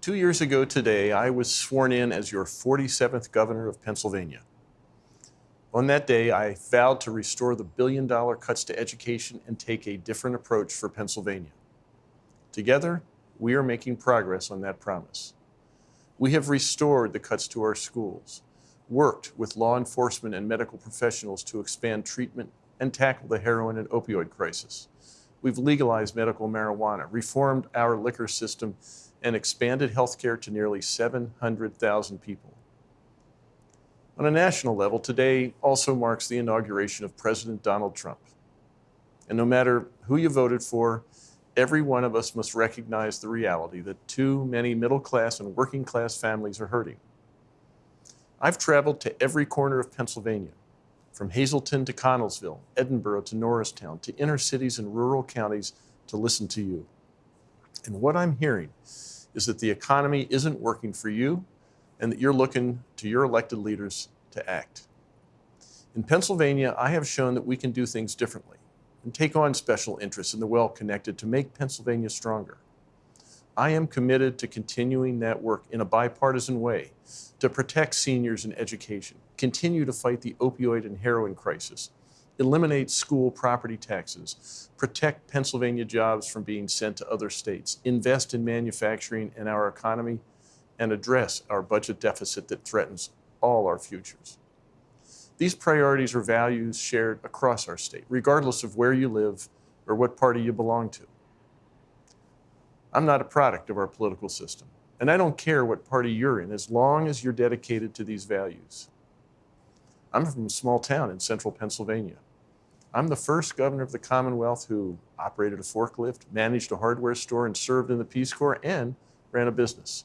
Two years ago today, I was sworn in as your 47th governor of Pennsylvania. On that day, I vowed to restore the billion dollar cuts to education and take a different approach for Pennsylvania. Together, we are making progress on that promise. We have restored the cuts to our schools, worked with law enforcement and medical professionals to expand treatment and tackle the heroin and opioid crisis. We've legalized medical marijuana, reformed our liquor system, and expanded health care to nearly 700,000 people. On a national level, today also marks the inauguration of President Donald Trump. And no matter who you voted for, every one of us must recognize the reality that too many middle class and working class families are hurting. I've traveled to every corner of Pennsylvania, from Hazleton to Connellsville, Edinboro to Norristown, to inner cities and rural counties to listen to you. And what I'm hearing is that the economy isn't working for you and that you're looking to your elected leaders to act. In Pennsylvania, I have shown that we can do things differently and take on special interests in the well-connected to make Pennsylvania stronger. I am committed to continuing that work in a bipartisan way to protect seniors and education, continue to fight the opioid and heroin crisis, eliminate school property taxes, protect Pennsylvania jobs from being sent to other states, invest in manufacturing and our economy, and address our budget deficit that threatens all our futures. These priorities are values shared across our state, regardless of where you live or what party you belong to. I'm not a product of our political system, and I don't care what party you're in as long as you're dedicated to these values. I'm from a small town in central Pennsylvania. I'm the first governor of the Commonwealth who operated a forklift, managed a hardware store, and served in the Peace Corps and ran a business.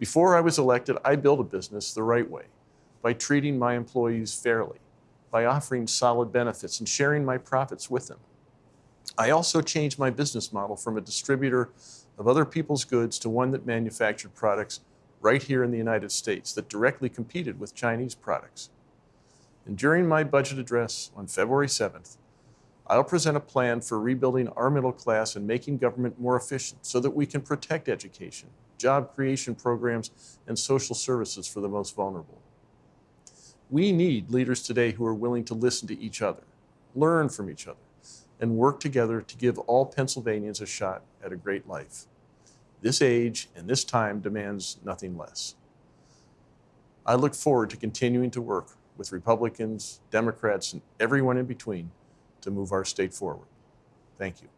Before I was elected, I built a business the right way by treating my employees fairly, by offering solid benefits and sharing my profits with them. I also changed my business model from a distributor of other people's goods to one that manufactured products right here in the United States that directly competed with Chinese products. And during my budget address on February 7th, I'll present a plan for rebuilding our middle class and making government more efficient so that we can protect education, job creation programs, and social services for the most vulnerable. We need leaders today who are willing to listen to each other, learn from each other, and work together to give all Pennsylvanians a shot at a great life. This age and this time demands nothing less. I look forward to continuing to work with Republicans, Democrats, and everyone in between to move our state forward. Thank you.